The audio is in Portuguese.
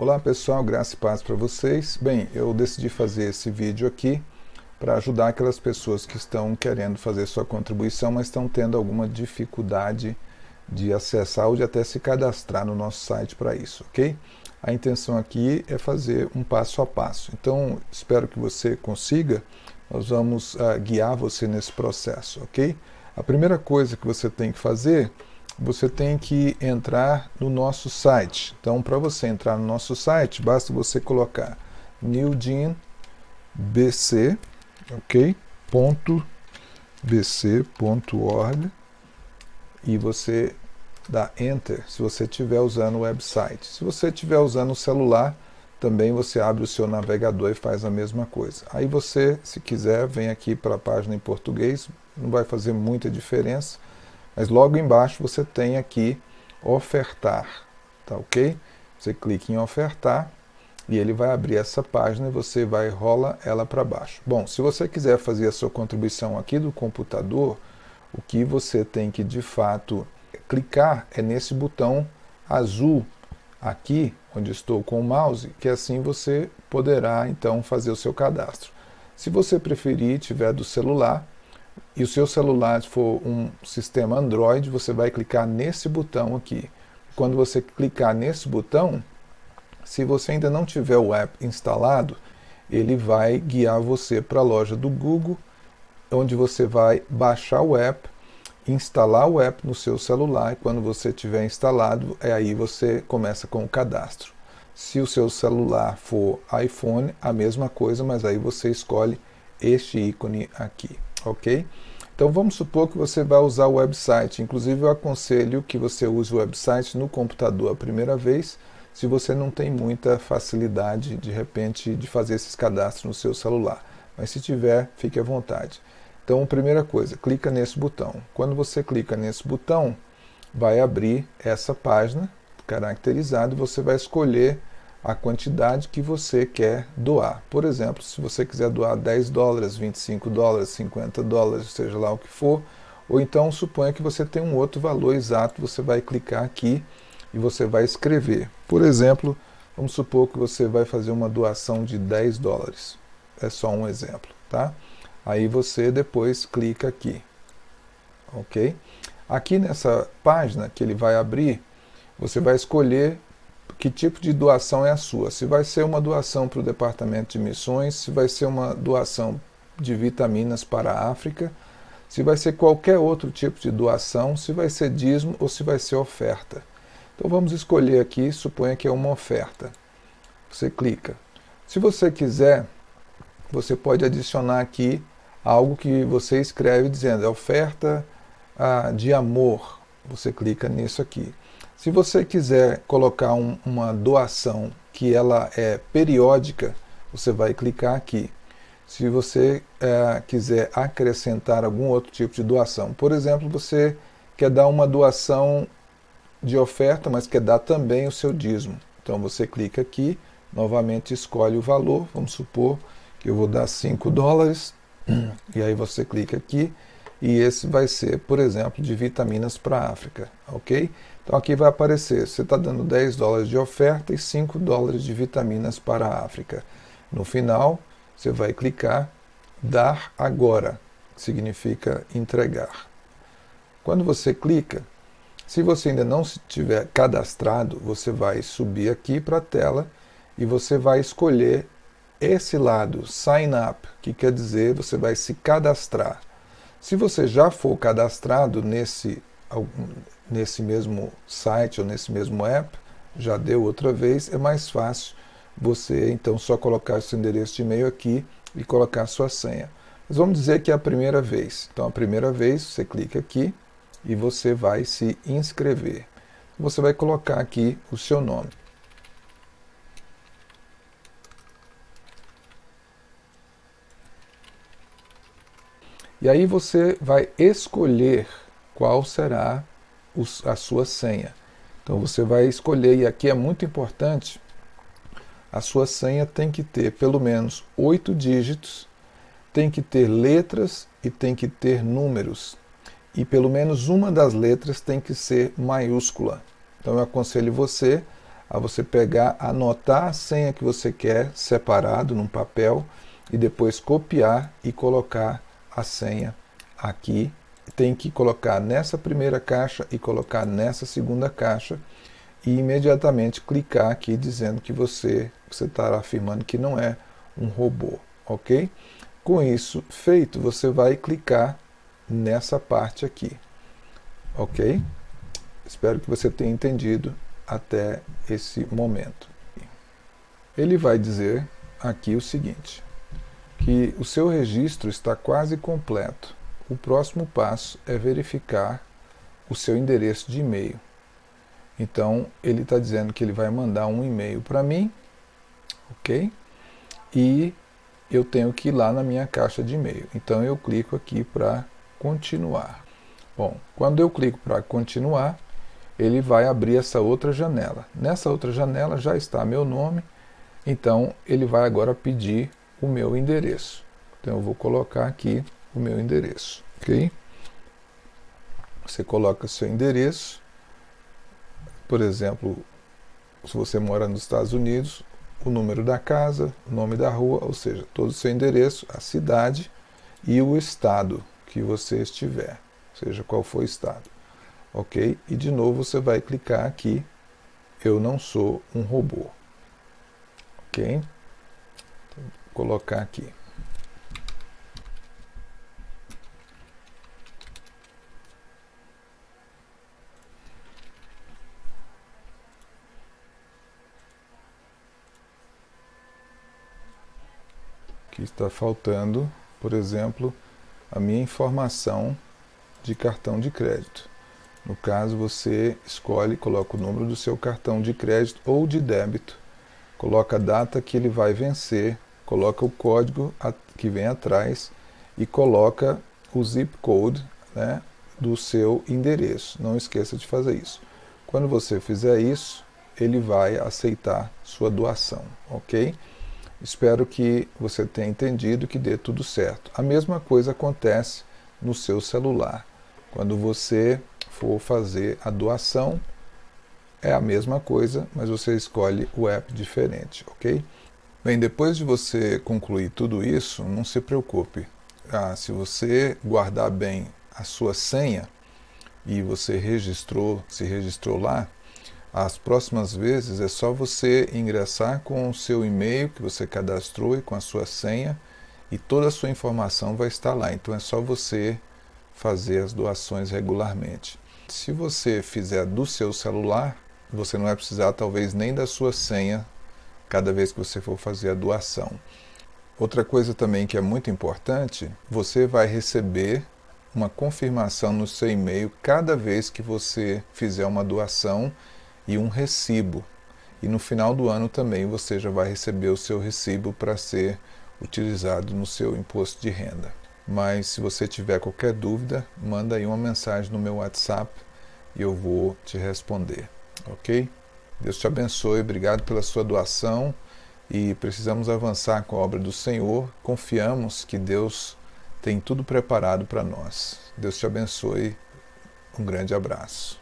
Olá pessoal, graça e paz para vocês. Bem, eu decidi fazer esse vídeo aqui para ajudar aquelas pessoas que estão querendo fazer sua contribuição, mas estão tendo alguma dificuldade de acessar ou de até se cadastrar no nosso site para isso, ok? A intenção aqui é fazer um passo a passo. Então, espero que você consiga. Nós vamos uh, guiar você nesse processo, ok? A primeira coisa que você tem que fazer você tem que entrar no nosso site. Então, para você entrar no nosso site, basta você colocar newgenbc, e você dá Enter se você estiver usando o website. Se você estiver usando o celular, também você abre o seu navegador e faz a mesma coisa. Aí você, se quiser, vem aqui para a página em português, não vai fazer muita diferença, mas logo embaixo você tem aqui ofertar, tá ok? Você clica em ofertar e ele vai abrir essa página e você vai rola ela para baixo. Bom, se você quiser fazer a sua contribuição aqui do computador, o que você tem que de fato clicar é nesse botão azul aqui, onde estou com o mouse, que assim você poderá então fazer o seu cadastro. Se você preferir, tiver do celular, e o seu celular for um sistema Android, você vai clicar nesse botão aqui. Quando você clicar nesse botão, se você ainda não tiver o app instalado, ele vai guiar você para a loja do Google, onde você vai baixar o app, instalar o app no seu celular, e quando você tiver instalado, é aí você começa com o cadastro. Se o seu celular for iPhone, a mesma coisa, mas aí você escolhe este ícone aqui ok? Então vamos supor que você vai usar o website, inclusive eu aconselho que você use o website no computador a primeira vez, se você não tem muita facilidade, de repente, de fazer esses cadastros no seu celular. Mas se tiver, fique à vontade. Então, primeira coisa, clica nesse botão. Quando você clica nesse botão, vai abrir essa página caracterizada e você vai escolher a quantidade que você quer doar. Por exemplo, se você quiser doar 10 dólares, 25 dólares, 50 dólares, seja lá o que for, ou então suponha que você tem um outro valor exato, você vai clicar aqui e você vai escrever. Por exemplo, vamos supor que você vai fazer uma doação de 10 dólares. É só um exemplo, tá? Aí você depois clica aqui, ok? Aqui nessa página que ele vai abrir, você vai escolher que tipo de doação é a sua. Se vai ser uma doação para o Departamento de Missões, se vai ser uma doação de vitaminas para a África, se vai ser qualquer outro tipo de doação, se vai ser dízimo ou se vai ser oferta. Então vamos escolher aqui, suponha que é uma oferta. Você clica. Se você quiser, você pode adicionar aqui algo que você escreve dizendo é oferta ah, de amor. Você clica nisso aqui. Se você quiser colocar um, uma doação que ela é periódica, você vai clicar aqui. Se você é, quiser acrescentar algum outro tipo de doação, por exemplo, você quer dar uma doação de oferta, mas quer dar também o seu dízimo. Então você clica aqui, novamente escolhe o valor, vamos supor que eu vou dar 5 dólares, e aí você clica aqui, e esse vai ser, por exemplo, de vitaminas para a África, ok? Então aqui vai aparecer, você está dando 10 dólares de oferta e 5 dólares de vitaminas para a África. No final, você vai clicar Dar agora, que significa entregar. Quando você clica, se você ainda não estiver cadastrado, você vai subir aqui para a tela e você vai escolher esse lado, Sign Up, que quer dizer você vai se cadastrar. Se você já for cadastrado nesse, nesse mesmo site ou nesse mesmo app, já deu outra vez, é mais fácil você então só colocar seu endereço de e-mail aqui e colocar sua senha. Mas vamos dizer que é a primeira vez. Então a primeira vez você clica aqui e você vai se inscrever. Você vai colocar aqui o seu nome. E aí você vai escolher qual será a sua senha. Então você vai escolher, e aqui é muito importante, a sua senha tem que ter pelo menos oito dígitos, tem que ter letras e tem que ter números. E pelo menos uma das letras tem que ser maiúscula. Então eu aconselho você a você pegar, anotar a senha que você quer separado num papel e depois copiar e colocar a senha aqui. Tem que colocar nessa primeira caixa e colocar nessa segunda caixa e imediatamente clicar aqui dizendo que você você estará afirmando que não é um robô, ok? Com isso feito, você vai clicar nessa parte aqui, ok? Espero que você tenha entendido até esse momento. Ele vai dizer aqui o seguinte, que o seu registro está quase completo. O próximo passo é verificar o seu endereço de e-mail. Então, ele está dizendo que ele vai mandar um e-mail para mim, ok? E eu tenho que ir lá na minha caixa de e-mail. Então, eu clico aqui para continuar. Bom, quando eu clico para continuar, ele vai abrir essa outra janela. Nessa outra janela já está meu nome, então ele vai agora pedir o meu endereço. Então eu vou colocar aqui o meu endereço, ok? Você coloca seu endereço, por exemplo, se você mora nos Estados Unidos, o número da casa, o nome da rua, ou seja, todo o seu endereço, a cidade e o estado que você estiver, seja qual for o estado. Ok? E de novo você vai clicar aqui, eu não sou um robô. Ok? Colocar aqui. Aqui está faltando, por exemplo, a minha informação de cartão de crédito. No caso, você escolhe, coloca o número do seu cartão de crédito ou de débito, coloca a data que ele vai vencer, coloca o código que vem atrás e coloca o zip code né, do seu endereço. Não esqueça de fazer isso. Quando você fizer isso, ele vai aceitar sua doação, ok? Espero que você tenha entendido que dê tudo certo. A mesma coisa acontece no seu celular. Quando você for fazer a doação, é a mesma coisa, mas você escolhe o app diferente, ok? Bem, depois de você concluir tudo isso, não se preocupe. Ah, se você guardar bem a sua senha e você registrou, se registrou lá, as próximas vezes é só você ingressar com o seu e-mail que você cadastrou e com a sua senha e toda a sua informação vai estar lá. Então é só você fazer as doações regularmente. Se você fizer do seu celular, você não vai precisar talvez nem da sua senha cada vez que você for fazer a doação. Outra coisa também que é muito importante, você vai receber uma confirmação no seu e-mail cada vez que você fizer uma doação e um recibo. E no final do ano também você já vai receber o seu recibo para ser utilizado no seu imposto de renda. Mas se você tiver qualquer dúvida, manda aí uma mensagem no meu WhatsApp e eu vou te responder, ok? Deus te abençoe, obrigado pela sua doação e precisamos avançar com a obra do Senhor. Confiamos que Deus tem tudo preparado para nós. Deus te abençoe. Um grande abraço.